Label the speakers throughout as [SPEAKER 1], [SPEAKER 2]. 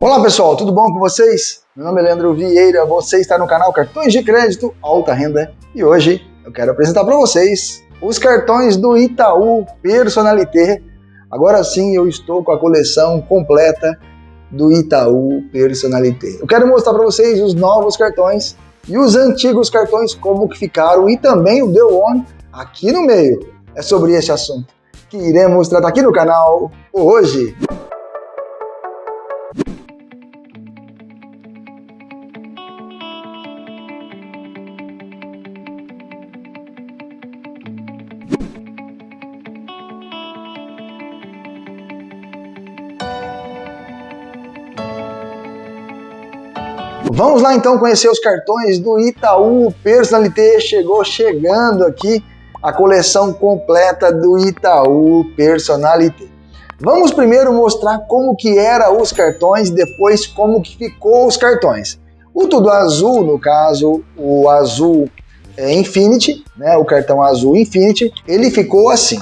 [SPEAKER 1] Olá pessoal, tudo bom com vocês? Meu nome é Leandro Vieira, você está no canal Cartões de Crédito Alta Renda e hoje eu quero apresentar para vocês os cartões do Itaú Personalité. Agora sim eu estou com a coleção completa do Itaú Personalité. Eu quero mostrar para vocês os novos cartões e os antigos cartões como que ficaram e também o Deu On aqui no meio. É sobre esse assunto que iremos tratar aqui no canal hoje. Vamos lá então conhecer os cartões do Itaú Personalité. Chegou chegando aqui a coleção completa do Itaú Personalité. Vamos primeiro mostrar como que era os cartões, depois como que ficou os cartões. O tudo azul, no caso, o azul é Infinity, né, o cartão azul Infinity, ele ficou assim.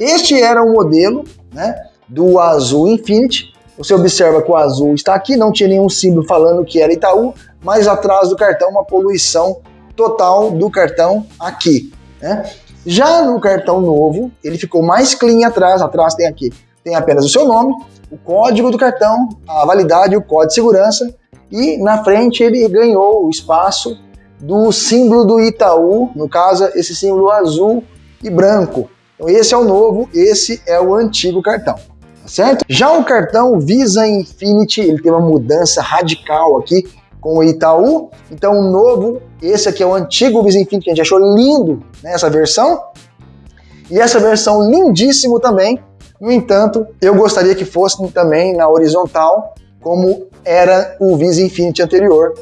[SPEAKER 1] Este era o modelo né, do azul Infinity, você observa que o azul está aqui, não tinha nenhum símbolo falando que era Itaú, mas atrás do cartão uma poluição total do cartão aqui. Né? Já no cartão novo, ele ficou mais clean atrás, atrás tem aqui, tem apenas o seu nome, o código do cartão, a validade, o código de segurança, e na frente ele ganhou o espaço do símbolo do Itaú, no caso esse símbolo azul e branco. Então esse é o novo, esse é o antigo cartão certo? Já o cartão Visa Infinity, ele tem uma mudança radical aqui com o Itaú. Então o novo, esse aqui é o antigo Visa Infinity, que a gente achou lindo nessa versão. E essa versão lindíssimo também. No entanto, eu gostaria que fosse também na horizontal, como era o Visa Infinity anterior.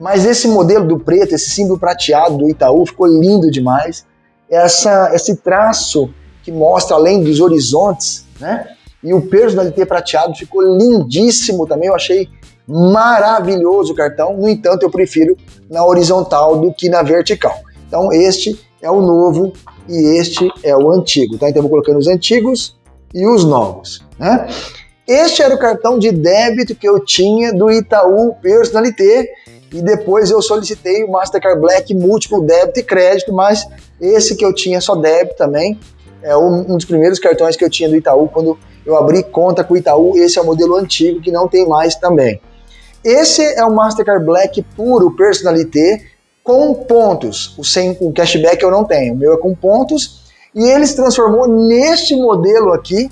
[SPEAKER 1] Mas esse modelo do preto, esse símbolo prateado do Itaú, ficou lindo demais. Essa, esse traço que mostra além dos horizontes, né? E o personalité prateado ficou lindíssimo também, eu achei maravilhoso o cartão. No entanto, eu prefiro na horizontal do que na vertical. Então, este é o novo e este é o antigo, tá? Então, eu vou colocando os antigos e os novos, né? Este era o cartão de débito que eu tinha do Itaú Personalité e depois eu solicitei o Mastercard Black múltiplo débito e crédito, mas esse que eu tinha só débito também, é um dos primeiros cartões que eu tinha do Itaú quando eu abri conta com o Itaú, esse é o modelo antigo que não tem mais também. Esse é o Mastercard Black puro Personalité com pontos. O sem o cashback eu não tenho, o meu é com pontos. E ele se transformou neste modelo aqui,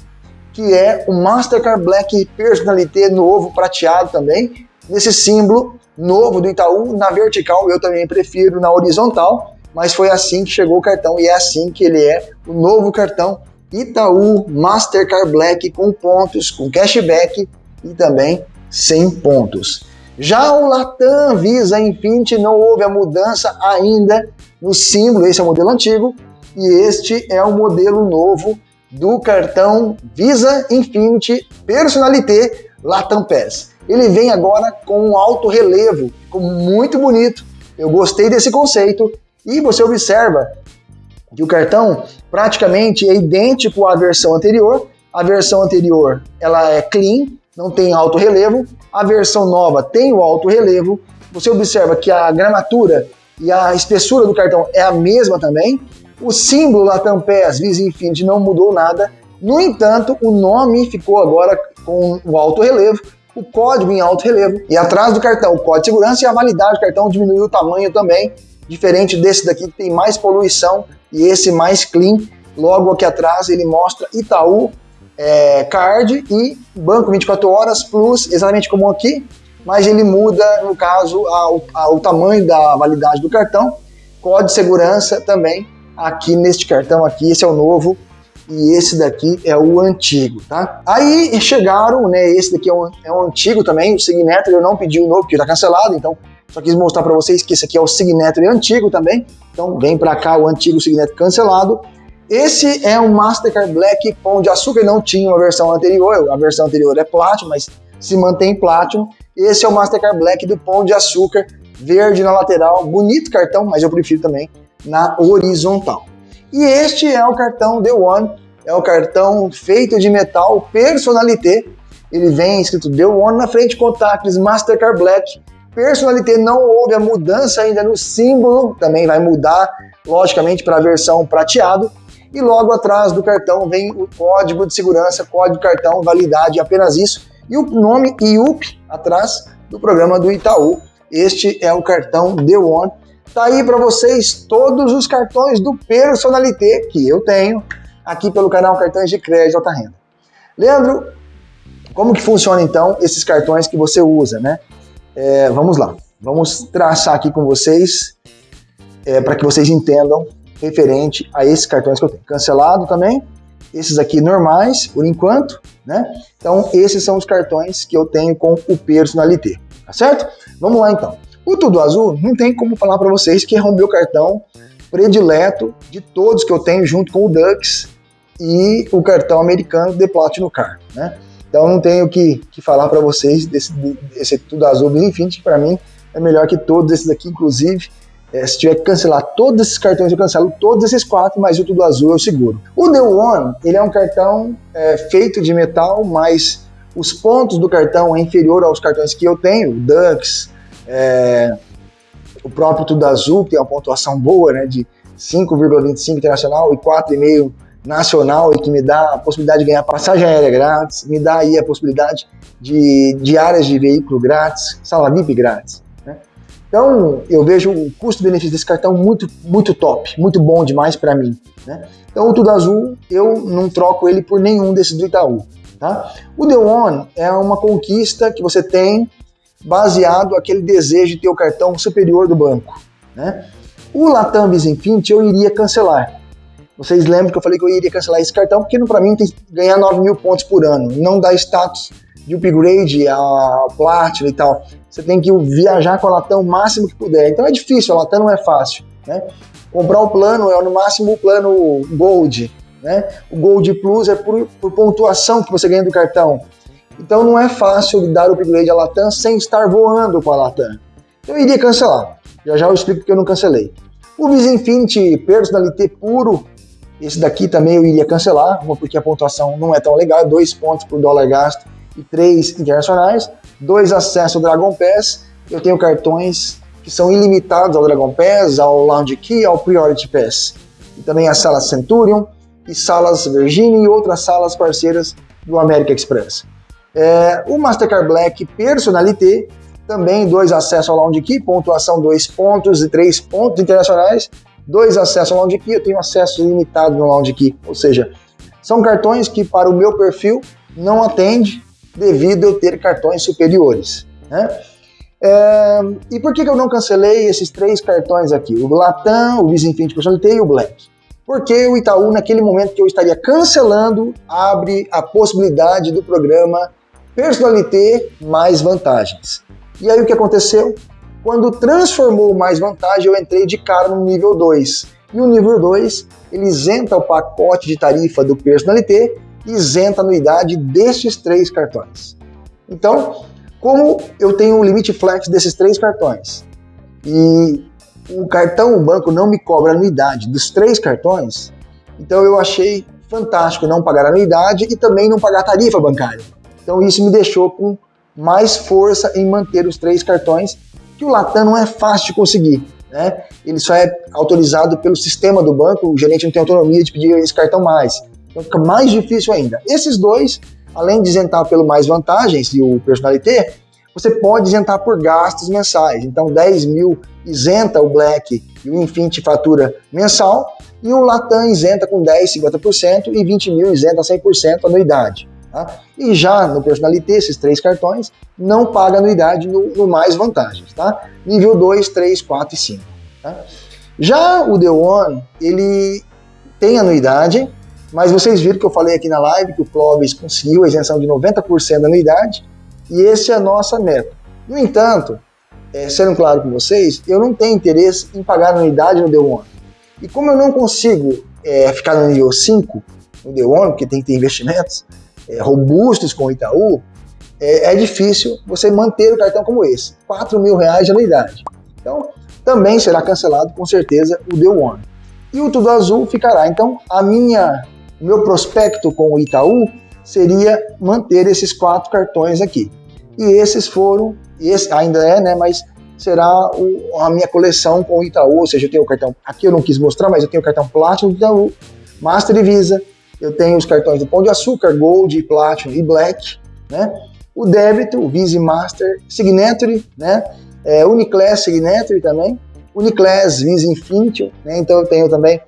[SPEAKER 1] que é o Mastercard Black Personalité novo, prateado também, nesse símbolo novo do Itaú, na vertical eu também prefiro na horizontal, mas foi assim que chegou o cartão e é assim que ele é o novo cartão Itaú Mastercard Black com pontos, com cashback e também sem pontos. Já o Latam Visa Infinity não houve a mudança ainda no símbolo, esse é o modelo antigo, e este é o modelo novo do cartão Visa Infinity Personalité Latam Pass. Ele vem agora com um alto relevo, ficou muito bonito, eu gostei desse conceito, e você observa que o cartão praticamente é idêntico à versão anterior. A versão anterior ela é clean, não tem alto relevo. A versão nova tem o alto relevo. Você observa que a gramatura e a espessura do cartão é a mesma também. O símbolo Latam PES Visa Infinity não mudou nada. No entanto, o nome ficou agora com o alto relevo, o código em alto relevo e atrás do cartão o código de segurança e a validade do cartão diminuiu o tamanho também, diferente desse daqui que tem mais poluição e esse mais clean, logo aqui atrás ele mostra Itaú é, Card e Banco 24 Horas Plus, exatamente como aqui, mas ele muda, no caso, a, o tamanho da validade do cartão, código de segurança também aqui neste cartão aqui, esse é o novo e esse daqui é o antigo, tá? Aí chegaram, né, esse daqui é um, é um antigo também, o Signature eu não pedi o novo, porque tá cancelado, então só quis mostrar para vocês que esse aqui é o Signature antigo também. Então vem para cá o antigo Signature cancelado. Esse é um Mastercard Black Pão de Açúcar, não tinha uma versão anterior, a versão anterior é Platinum, mas se mantém Platinum. Esse é o Mastercard Black do Pão de Açúcar, verde na lateral, bonito cartão, mas eu prefiro também na horizontal. E este é o cartão The One, é o cartão feito de metal Personalité, ele vem escrito The One na frente, Contactless Mastercard Black. Personalité não houve a mudança ainda no símbolo, também vai mudar, logicamente, para a versão prateado. E logo atrás do cartão vem o código de segurança, código cartão, validade, apenas isso. E o nome IUP atrás do programa do Itaú. Este é o cartão The One. Tá aí para vocês todos os cartões do Personalité que eu tenho aqui pelo canal Cartões de Crédito Alta Renda. Leandro, como que funciona então esses cartões que você usa, né? É, vamos lá, vamos traçar aqui com vocês é, para que vocês entendam referente a esses cartões que eu tenho. Cancelado também, esses aqui normais, por enquanto, né? Então, esses são os cartões que eu tenho com o Personalité, tá certo? Vamos lá então. O Tudo Azul, não tem como falar para vocês que é o meu cartão predileto de todos que eu tenho junto com o Dux e o cartão americano The Platinum Card, né? Então não tenho que, que falar para vocês desse, desse Tudo Azul Bis Infinity, para mim é melhor que todos esses aqui, inclusive. É, se tiver que cancelar todos esses cartões, eu cancelo todos esses quatro, mas o Tudo Azul eu seguro. O The One, ele é um cartão é, feito de metal, mas os pontos do cartão é inferior aos cartões que eu tenho, o Dux, é, o próprio Tudo Azul, que tem uma pontuação boa, né, de 5,25 internacional e 4,5 nacional e que me dá a possibilidade de ganhar passagem aérea grátis, me dá aí a possibilidade de diárias de veículo grátis, sala VIP grátis. Né? Então eu vejo o custo-benefício desse cartão muito, muito top, muito bom demais para mim. Né? Então o Tudo Azul eu não troco ele por nenhum desses do Itaú. Tá? O The One é uma conquista que você tem baseado aquele desejo de ter o cartão superior do banco. Né? O Latam Visa Infinity eu iria cancelar, vocês lembram que eu falei que eu iria cancelar esse cartão, porque para mim tem que ganhar 9 mil pontos por ano, não dá status de upgrade a Platinum e tal. Você tem que viajar com a Latam o máximo que puder. Então é difícil, a Latam não é fácil. Né? Comprar o plano é no máximo o plano Gold. Né? O Gold Plus é por, por pontuação que você ganha do cartão. Então não é fácil dar o upgrade à Latam sem estar voando com a Latam. Então eu iria cancelar. Já já eu explico porque eu não cancelei. O Visa Infinity Personalité puro esse daqui também eu iria cancelar, porque a pontuação não é tão legal, dois pontos por dólar gasto e três internacionais, dois acessos ao Dragon Pass, eu tenho cartões que são ilimitados ao Dragon Pass, ao Lounge Key, ao Priority Pass, e também as salas Centurion e salas Virginia e outras salas parceiras do American Express. É, o Mastercard Black Personalité, também dois acessos ao Lounge Key, pontuação dois pontos e três pontos internacionais, dois acessos ao Lounge Key, eu tenho acesso limitado no Lounge Key, ou seja, são cartões que para o meu perfil não atende devido eu ter cartões superiores. Né? É, e por que, que eu não cancelei esses três cartões aqui? O Latam, o Visa Infinity e o Black. Porque o Itaú, naquele momento que eu estaria cancelando, abre a possibilidade do programa Personalité mais vantagens. E aí o que aconteceu? Quando transformou mais vantagem, eu entrei de cara no nível 2. E o nível 2, ele isenta o pacote de tarifa do Personalité e isenta a anuidade destes três cartões. Então, como eu tenho o limite flex desses três cartões e o cartão, o banco não me cobra anuidade dos três cartões, então eu achei fantástico não pagar anuidade e também não pagar tarifa bancária. Então isso me deixou com mais força em manter os três cartões que o Latam não é fácil de conseguir. Né? Ele só é autorizado pelo sistema do banco, o gerente não tem autonomia de pedir esse cartão mais. Então fica mais difícil ainda. Esses dois, além de isentar pelo mais vantagens e o personalité, você pode isentar por gastos mensais. Então 10 mil isenta o Black e o Infinity fatura mensal, e o Latam isenta com 10, 50% e 20 mil isenta 100% anuidade. Tá? E já no Personalité, esses três cartões, não paga anuidade no, no mais vantagens. Tá? Nível 2, 3, 4 e 5. Tá? Já o The One, ele tem anuidade, mas vocês viram que eu falei aqui na live que o Clóvis conseguiu a isenção de 90% da anuidade, e esse é a nossa meta. No entanto, é, sendo claro com vocês, eu não tenho interesse em pagar anuidade no The One. E como eu não consigo é, ficar no nível 5 no The One, porque tem que ter investimentos, é, robustos com o Itaú, é, é, difícil você manter o cartão como esse, 4 mil reais de anuidade. Então, também será cancelado com certeza o The One. E o Tudo Azul ficará. Então, a minha, o meu prospecto com o Itaú seria manter esses quatro cartões aqui. E esses foram, esse ainda é, né, mas será o, a minha coleção com o Itaú, ou seja, eu tenho o cartão, aqui eu não quis mostrar, mas eu tenho o cartão Platinum do Itaú, Master Visa, eu tenho os cartões do Pão de Açúcar, Gold, Platinum e Black, né? O débito, o Visa Master, Signature, né? É, Uniclass Signature também, Uniclass Visa Infinity, né? Então eu tenho também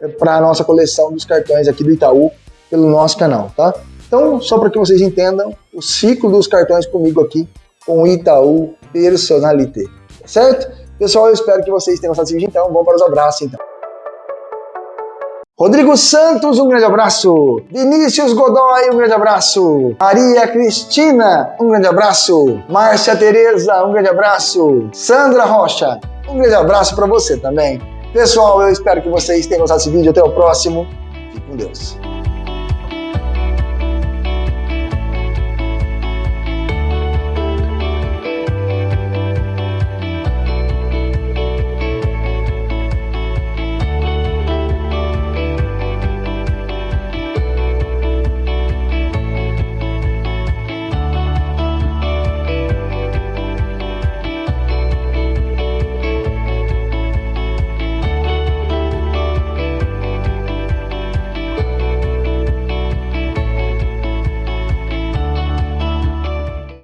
[SPEAKER 1] é, para a nossa coleção dos cartões aqui do Itaú pelo nosso canal, tá? Então, só para que vocês entendam o ciclo dos cartões comigo aqui com o Itaú Personalité, certo? Pessoal, eu espero que vocês tenham gostado desse vídeo, então vamos para os abraços, então. Rodrigo Santos, um grande abraço. Vinícius Godoy, um grande abraço. Maria Cristina, um grande abraço. Márcia Tereza, um grande abraço. Sandra Rocha, um grande abraço para você também. Pessoal, eu espero que vocês tenham gostado desse vídeo. Até o próximo. Fique com Deus.